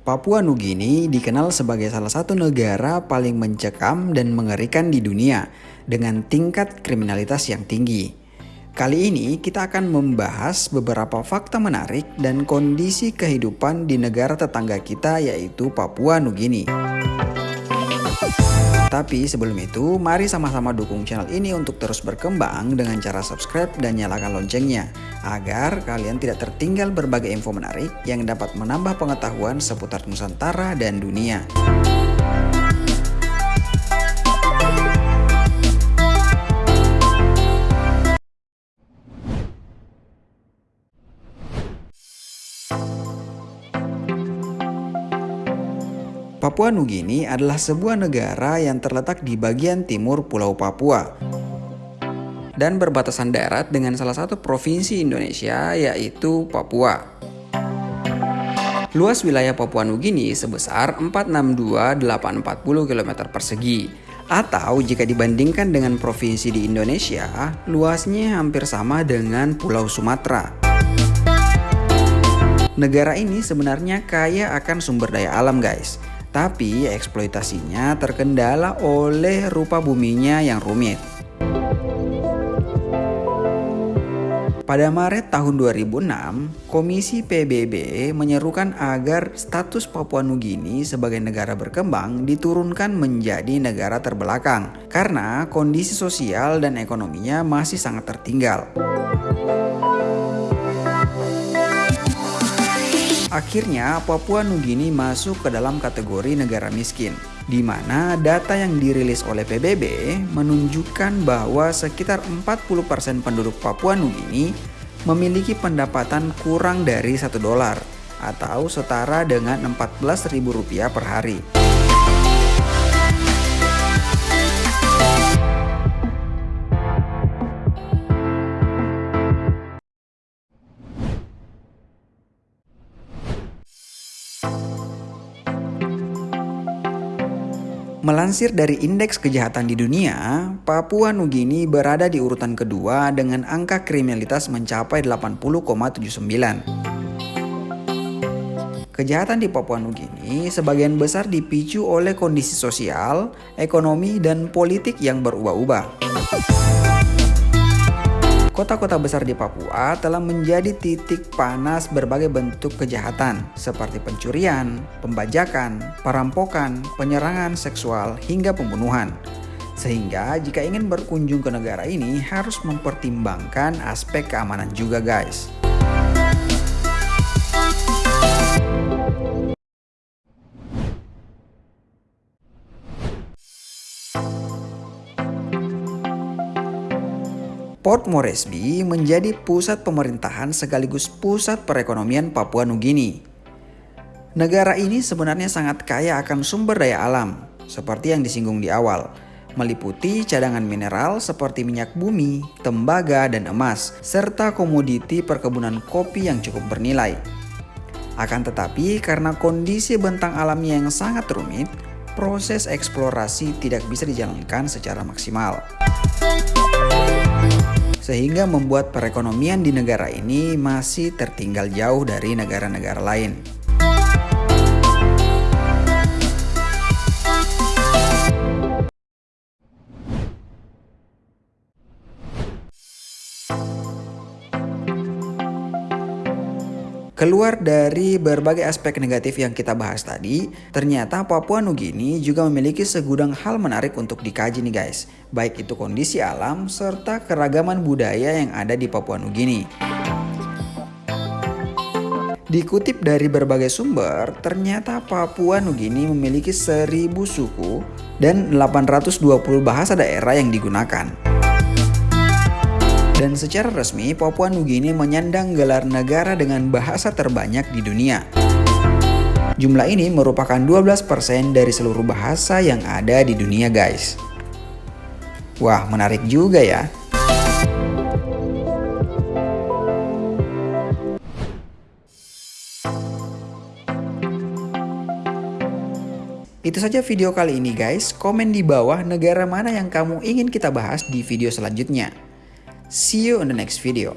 Papua Nugini dikenal sebagai salah satu negara paling mencekam dan mengerikan di dunia dengan tingkat kriminalitas yang tinggi. Kali ini kita akan membahas beberapa fakta menarik dan kondisi kehidupan di negara tetangga kita yaitu Papua Nugini. Tapi sebelum itu, mari sama-sama dukung channel ini untuk terus berkembang dengan cara subscribe dan nyalakan loncengnya, agar kalian tidak tertinggal berbagai info menarik yang dapat menambah pengetahuan seputar Nusantara dan dunia. Papua Nugini adalah sebuah negara yang terletak di bagian timur Pulau Papua dan berbatasan darat dengan salah satu provinsi Indonesia yaitu Papua. Luas wilayah Papua Nugini sebesar 462.840 km persegi atau jika dibandingkan dengan provinsi di Indonesia, luasnya hampir sama dengan Pulau Sumatera. Negara ini sebenarnya kaya akan sumber daya alam guys, tapi eksploitasinya terkendala oleh rupa buminya yang rumit. Pada Maret tahun 2006, Komisi PBB menyerukan agar status Papua Nugini sebagai negara berkembang diturunkan menjadi negara terbelakang karena kondisi sosial dan ekonominya masih sangat tertinggal. Akhirnya Papua Nugini masuk ke dalam kategori negara miskin, di mana data yang dirilis oleh PBB menunjukkan bahwa sekitar 40% penduduk Papua Nugini memiliki pendapatan kurang dari 1 dolar atau setara dengan Rp14.000 per hari. Melansir dari Indeks Kejahatan di Dunia, Papua Nugini berada di urutan kedua dengan angka kriminalitas mencapai 80,79. Kejahatan di Papua Nugini sebagian besar dipicu oleh kondisi sosial, ekonomi, dan politik yang berubah-ubah. Kota-kota besar di Papua telah menjadi titik panas berbagai bentuk kejahatan seperti pencurian, pembajakan, perampokan, penyerangan seksual, hingga pembunuhan. Sehingga jika ingin berkunjung ke negara ini harus mempertimbangkan aspek keamanan juga guys. Port Moresby menjadi pusat pemerintahan sekaligus pusat perekonomian Papua Nugini. Negara ini sebenarnya sangat kaya akan sumber daya alam, seperti yang disinggung di awal, meliputi cadangan mineral seperti minyak bumi, tembaga, dan emas, serta komoditi perkebunan kopi yang cukup bernilai. Akan tetapi, karena kondisi bentang alamnya yang sangat rumit, proses eksplorasi tidak bisa dijalankan secara maksimal sehingga membuat perekonomian di negara ini masih tertinggal jauh dari negara-negara lain. Keluar dari berbagai aspek negatif yang kita bahas tadi, ternyata Papua Nugini juga memiliki segudang hal menarik untuk dikaji nih guys. Baik itu kondisi alam serta keragaman budaya yang ada di Papua Nugini. Dikutip dari berbagai sumber, ternyata Papua Nugini memiliki 1000 suku dan 820 bahasa daerah yang digunakan. Dan secara resmi, Papua Nugini menyandang gelar negara dengan bahasa terbanyak di dunia. Jumlah ini merupakan 12% dari seluruh bahasa yang ada di dunia guys. Wah, menarik juga ya. Itu saja video kali ini guys. Komen di bawah negara mana yang kamu ingin kita bahas di video selanjutnya. See you in the next video.